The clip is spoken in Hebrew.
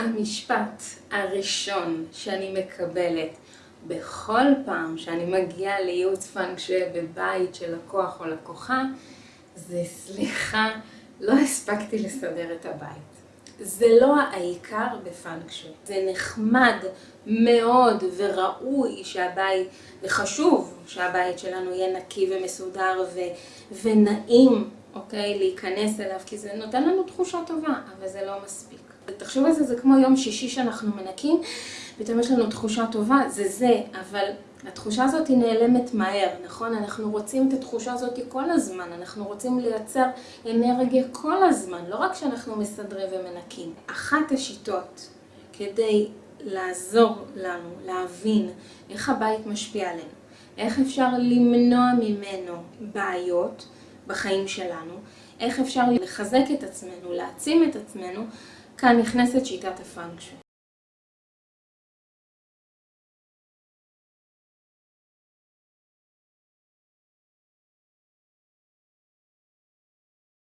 המשפט הראשון שאני מקבלת בכל פעם שאני מגיעה לייעוץ פאנקשוי בבית של לקוח או לקוחה זה סליחה, לא הספקתי לסדר את הבית. זה לא העיקר בפאנקשוי. זה נחמד מאוד וראוי שהבית, וחשוב שהבית שלנו יהיה נקי ומסודר ונעים, אוקיי? להיכנס אליו, כי זה נותן לנו תחושה טובה, אבל זה לא מספיק. תחשוב על זה, זה כמו יום שישי שאנחנו מנקים, פתאום יש לנו תחושה טובה, זה זה, אבל התחושה הזאת היא נעלמת מהר, נכון? אנחנו רוצים את התחושה הזאת כל הזמן, אנחנו רוצים לייצר אנרגיה כל הזמן, לא רק שאנחנו מסדרים ומנקים. אחת השיטות כדי לעזור לנו להבין איך הבית משפיע עלינו, איך אפשר למנוע ממנו בעיות בחיים שלנו, איך אפשר לחזק את עצמנו, להעצים את עצמנו, כאן נכנסת שיטת הפאנקשן.